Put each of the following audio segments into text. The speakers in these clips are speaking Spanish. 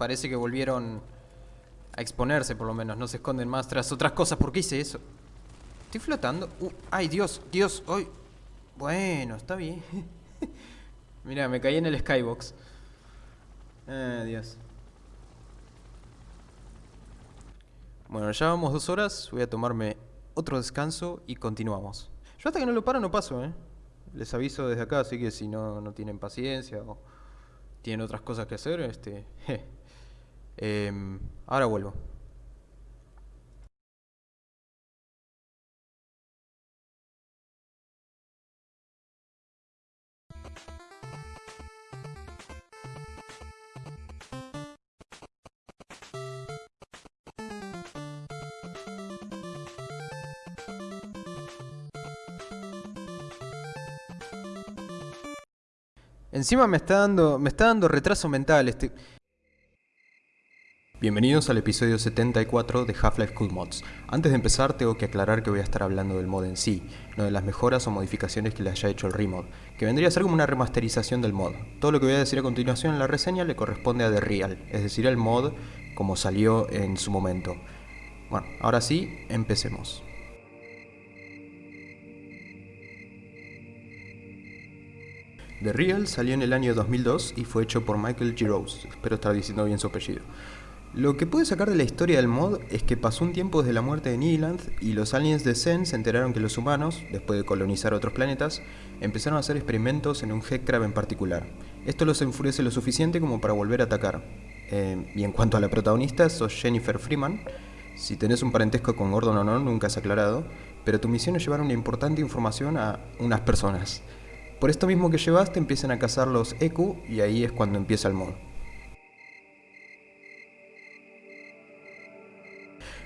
parece que volvieron a exponerse por lo menos, no se esconden más tras otras cosas. ¿Por qué hice eso? Estoy flotando. Uh, ay, Dios, Dios, hoy. Bueno, está bien. Mira, me caí en el skybox. Ah, Dios. Bueno, ya vamos dos horas, voy a tomarme otro descanso y continuamos. Yo hasta que no lo paro no paso, ¿eh? Les aviso desde acá, así que si no, no tienen paciencia o tienen otras cosas que hacer, este... Em, ahora vuelvo. Encima me está dando, me está dando retraso mental este... Bienvenidos al episodio 74 de Half-Life Cool Mods. Antes de empezar tengo que aclarar que voy a estar hablando del mod en sí, no de las mejoras o modificaciones que le haya hecho el remod, que vendría a ser como una remasterización del mod. Todo lo que voy a decir a continuación en la reseña le corresponde a The Real, es decir, el mod como salió en su momento. Bueno, ahora sí, empecemos. The Real salió en el año 2002 y fue hecho por Michael Giroux, espero estar diciendo bien su apellido. Lo que pude sacar de la historia del mod es que pasó un tiempo desde la muerte de Niland y los aliens de Zen se enteraron que los humanos, después de colonizar otros planetas, empezaron a hacer experimentos en un Headcrab en particular. Esto los enfurece lo suficiente como para volver a atacar. Eh, y en cuanto a la protagonista, sos Jennifer Freeman. Si tenés un parentesco con Gordon o no, nunca has aclarado, pero tu misión es llevar una importante información a unas personas. Por esto mismo que llevas te empiezan a cazar los y ahí es cuando empieza el mod.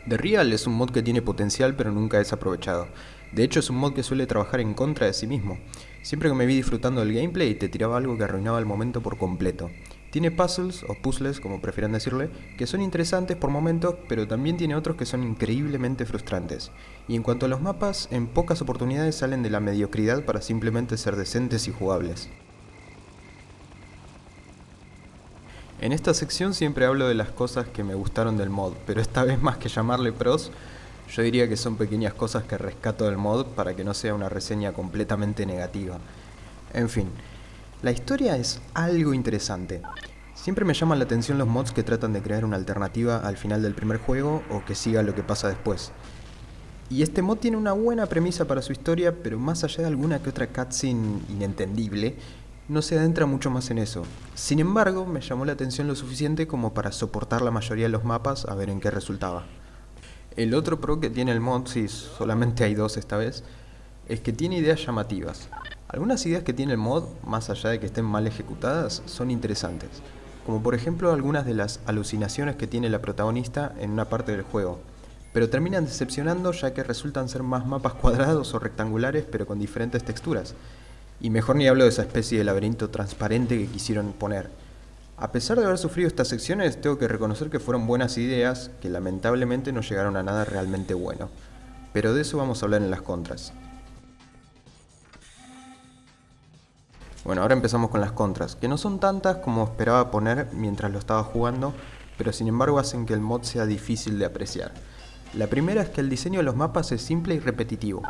The Real es un mod que tiene potencial pero nunca es aprovechado. De hecho es un mod que suele trabajar en contra de sí mismo. Siempre que me vi disfrutando del gameplay te tiraba algo que arruinaba el momento por completo. Tiene puzzles, o puzzles como prefieran decirle, que son interesantes por momentos, pero también tiene otros que son increíblemente frustrantes. Y en cuanto a los mapas, en pocas oportunidades salen de la mediocridad para simplemente ser decentes y jugables. En esta sección siempre hablo de las cosas que me gustaron del mod, pero esta vez más que llamarle pros, yo diría que son pequeñas cosas que rescato del mod para que no sea una reseña completamente negativa. En fin, la historia es algo interesante. Siempre me llaman la atención los mods que tratan de crear una alternativa al final del primer juego o que siga lo que pasa después. Y este mod tiene una buena premisa para su historia, pero más allá de alguna que otra cutscene inentendible, no se adentra mucho más en eso. Sin embargo, me llamó la atención lo suficiente como para soportar la mayoría de los mapas a ver en qué resultaba. El otro pro que tiene el mod, si solamente hay dos esta vez, es que tiene ideas llamativas. Algunas ideas que tiene el mod, más allá de que estén mal ejecutadas, son interesantes. Como por ejemplo algunas de las alucinaciones que tiene la protagonista en una parte del juego. Pero terminan decepcionando ya que resultan ser más mapas cuadrados o rectangulares pero con diferentes texturas. Y mejor ni hablo de esa especie de laberinto transparente que quisieron poner. A pesar de haber sufrido estas secciones, tengo que reconocer que fueron buenas ideas que lamentablemente no llegaron a nada realmente bueno. Pero de eso vamos a hablar en las contras. Bueno, ahora empezamos con las contras, que no son tantas como esperaba poner mientras lo estaba jugando, pero sin embargo hacen que el mod sea difícil de apreciar. La primera es que el diseño de los mapas es simple y repetitivo.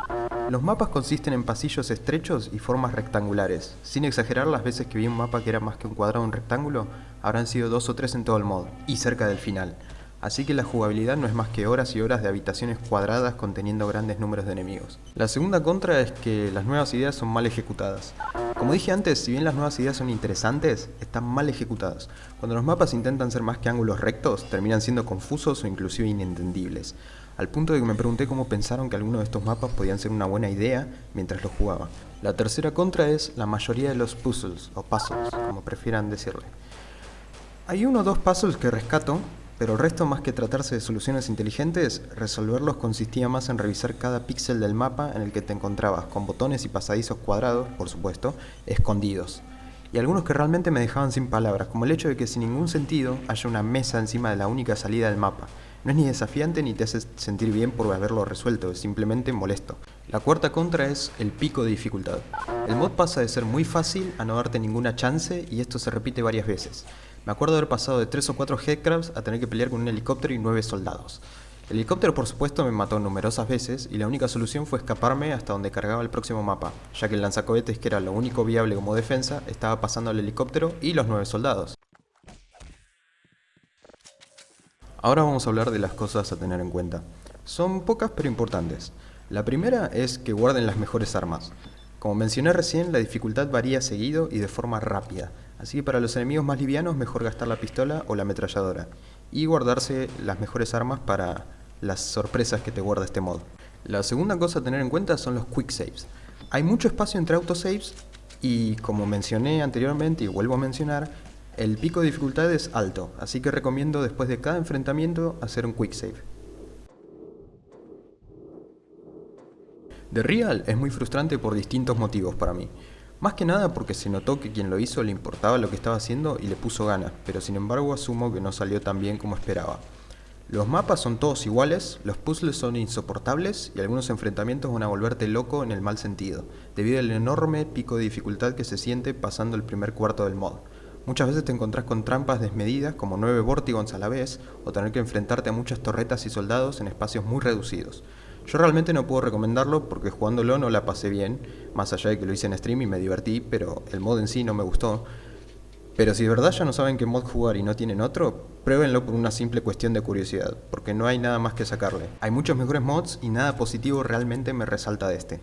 Los mapas consisten en pasillos estrechos y formas rectangulares. Sin exagerar, las veces que vi un mapa que era más que un cuadrado o un rectángulo, habrán sido dos o tres en todo el mod, y cerca del final. Así que la jugabilidad no es más que horas y horas de habitaciones cuadradas conteniendo grandes números de enemigos. La segunda contra es que las nuevas ideas son mal ejecutadas. Como dije antes, si bien las nuevas ideas son interesantes, están mal ejecutadas. Cuando los mapas intentan ser más que ángulos rectos, terminan siendo confusos o inclusive inentendibles. Al punto de que me pregunté cómo pensaron que algunos de estos mapas podían ser una buena idea mientras los jugaba. La tercera contra es la mayoría de los puzzles, o puzzles, como prefieran decirle. Hay uno o dos puzzles que rescato, pero el resto, más que tratarse de soluciones inteligentes, resolverlos consistía más en revisar cada píxel del mapa en el que te encontrabas, con botones y pasadizos cuadrados, por supuesto, escondidos. Y algunos que realmente me dejaban sin palabras, como el hecho de que sin ningún sentido haya una mesa encima de la única salida del mapa. No es ni desafiante ni te hace sentir bien por haberlo resuelto, es simplemente molesto. La cuarta contra es el pico de dificultad. El mod pasa de ser muy fácil a no darte ninguna chance y esto se repite varias veces. Me acuerdo haber pasado de 3 o 4 headcrabs a tener que pelear con un helicóptero y 9 soldados. El helicóptero por supuesto me mató numerosas veces y la única solución fue escaparme hasta donde cargaba el próximo mapa, ya que el lanzacohetes que era lo único viable como defensa estaba pasando al helicóptero y los 9 soldados. Ahora vamos a hablar de las cosas a tener en cuenta. Son pocas pero importantes. La primera es que guarden las mejores armas. Como mencioné recién, la dificultad varía seguido y de forma rápida, así que para los enemigos más livianos mejor gastar la pistola o la ametralladora, y guardarse las mejores armas para las sorpresas que te guarda este mod. La segunda cosa a tener en cuenta son los quick saves. Hay mucho espacio entre autosaves y como mencioné anteriormente y vuelvo a mencionar, el pico de dificultad es alto, así que recomiendo después de cada enfrentamiento hacer un quick save. The Real es muy frustrante por distintos motivos para mí. Más que nada porque se notó que quien lo hizo le importaba lo que estaba haciendo y le puso ganas, pero sin embargo asumo que no salió tan bien como esperaba. Los mapas son todos iguales, los puzzles son insoportables y algunos enfrentamientos van a volverte loco en el mal sentido, debido al enorme pico de dificultad que se siente pasando el primer cuarto del mod. Muchas veces te encontrás con trampas desmedidas como 9 Vortigons a la vez, o tener que enfrentarte a muchas torretas y soldados en espacios muy reducidos. Yo realmente no puedo recomendarlo porque jugándolo no la pasé bien, más allá de que lo hice en stream y me divertí, pero el mod en sí no me gustó. Pero si de verdad ya no saben qué mod jugar y no tienen otro, pruébenlo por una simple cuestión de curiosidad, porque no hay nada más que sacarle. Hay muchos mejores mods y nada positivo realmente me resalta de este.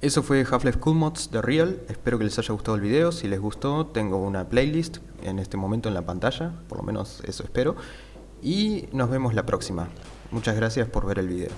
Eso fue Half-Life Cool Mods de Real, espero que les haya gustado el video, si les gustó tengo una playlist en este momento en la pantalla, por lo menos eso espero, y nos vemos la próxima. Muchas gracias por ver el video.